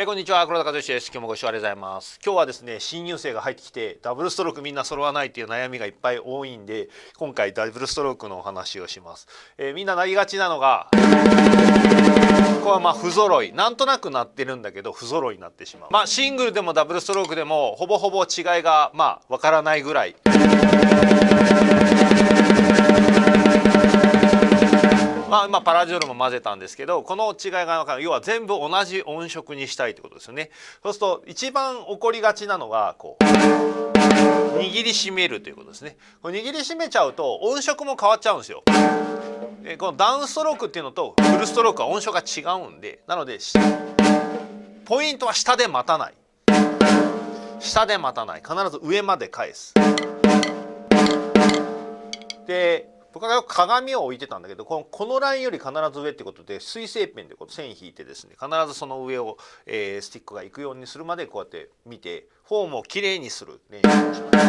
えー、こんにちは。黒田和義です。今日もご視聴ありがとうございます。今日はですね新入生が入ってきてダブルストロークみんな揃わないっていう悩みがいっぱい多いんで今回ダブルストロークのお話をします、えー、みんななりがちなのがここはまあ不揃い。なんとなくなってるんだけど不揃いになってしまう。まあシングルでもダブルストロークでもほぼほぼ違いがまあわからないぐらい。まあ、パラジオルも混ぜたんですけどこの違いが分かる。要は全部同じ音色にしたいってことですよね。そうすると一番起こりがちなのがこう握りしめるということですね。これ握りしめちゃうと音色も変わっちゃうんですよ。でこのダウンストロークっていうのとフルストロークは音色が違うんでなのでポイントは下で待たない。下で待たない。必ず上まで返す。で僕は鏡を置いてたんだけどこのこのラインより必ず上ってことで水性ペンでこう線引いてですね必ずその上を、えー、スティックが行くようにするまでこうやって見てフォームをきれいにする練習をします。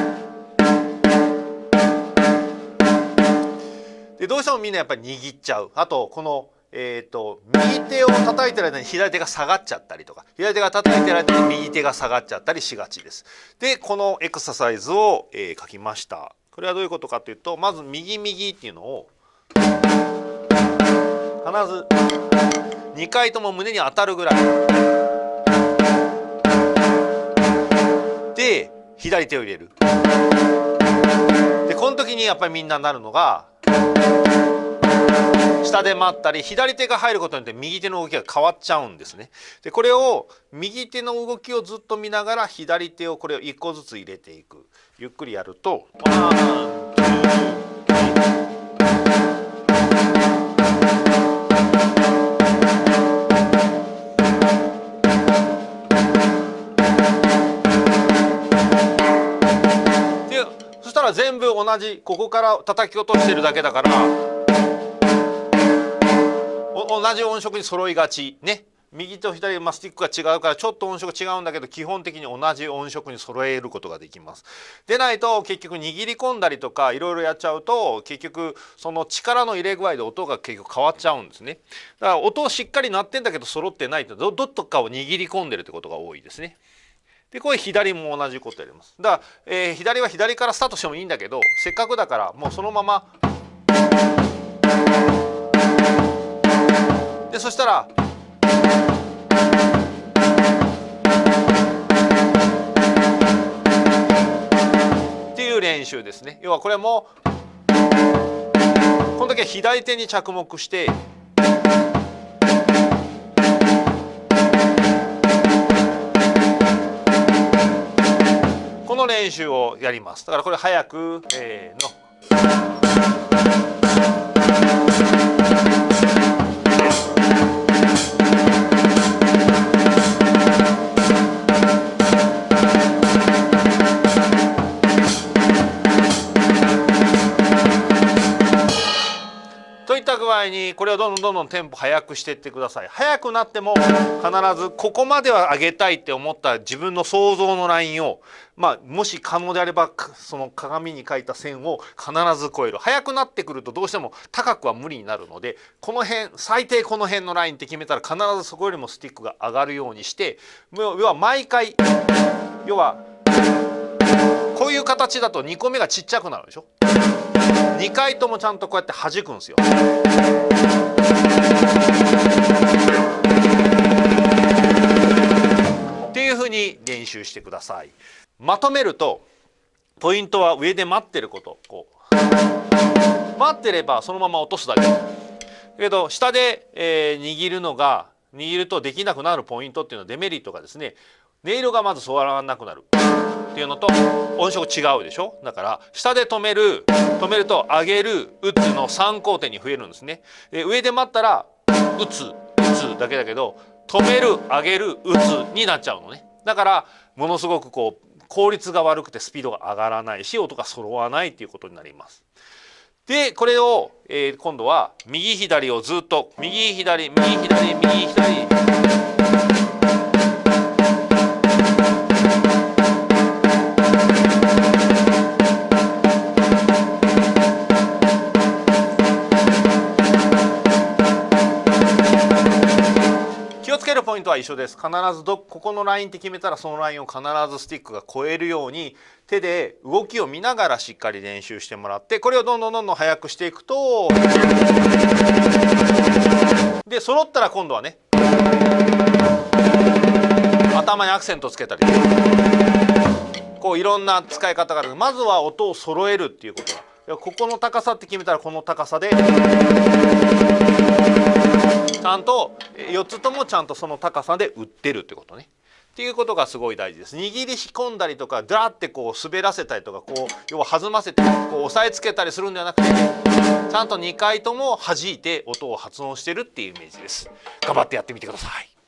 でどうしてもみんなやっぱり握っちゃうあとこのえーと、右手を叩いてる間に左手が下がっちゃったりとか左手が叩いてる間に右手が下がっちゃったりしがちです。でこのエクササイズを、えー、書きました。これはどういうことかというとまず右右っていうのを必ず2回とも胸に当たるぐらい。で左手を入れる。でこの時にやっぱりみんななるのが下で待ったり左手が入ることによって右手の動きが変わっちゃうんですね。でこれを右手の動きをずっと見ながら左手をこれを1個ずつ入れていくゆっくりやると。そしたら全部同じここから叩き落としてるだけだから同じ音色に揃いがちね右と左まあ、スティックが違うからちょっと音色違うんだけど基本的に同じ音色に揃えることができます。でないと結局握り込んだりとかいろいろやっちゃうと結局その力の入れ具合で音が結局変わっちゃうんですね。だから音しっかり鳴ってんだけど揃ってないとどどっとかを握り込んでるってことが多いですね。でこれ左も同じことやります。だから、えー、左は左からスタートしてもいいんだけどせっかくだからもうそのままでそしたらっていう練習ですね要はこれもこの時は左手に着目してこの練習をやりますだからこれ早くせーの。具合にこれをどんどんどんどんテンポ速くしていってください。速くなっても必ずここまでは上げたいって思った自分の想像のラインをまあもし可能であればその鏡に書いた線を必ず超える。速くなってくるとどうしても高くは無理になるのでこの辺最低この辺のラインって決めたら必ずそこよりもスティックが上がるようにして要は毎回要はこういう形だと2個目がちっちゃくなるでしょ。2回ともちゃんとこうやって弾くんですよ。っていうふうに練習してください。まとめるとポイントは上で待ってることこう待ってればそのまま落とすだけ。だけど下で、えー、握るのが握るとできなくなるポイントっていうのはデメリットがですね音色がまず触らなくなる。っていうのと音色違うでしょ？だから下で止める止めると上げる打つの3工程に増えるんですねで上で待ったら打つ打つだけだけど止める上げる打つになっちゃうのねだからものすごくこう効率が悪くてスピードが上がらないし音が揃わないっていうことになります。でこれを、えー、今度は右左をずっと右左右左右左は一緒です。必ずどここのラインって決めたらそのラインを必ずスティックが超えるように手で動きを見ながらしっかり練習してもらってこれをどんどんどんどん速くしていくとで揃ったら今度はね頭にアクセントつけたり。こういろんな使い方がある。まずは音を揃えるっていうことだ。ここの高さって決めたらこの高さで。ゃんと4つともちゃんとその高さで売ってるってことね。っていうことがすごい大事です。握り引っ込んだりとかダーってこう滑らせたりとかこう要は弾ませてこう押さえつけたりするんではなくてちゃんと2回とも弾いて音を発音してるっていうイメージです。頑張ってやってみてください。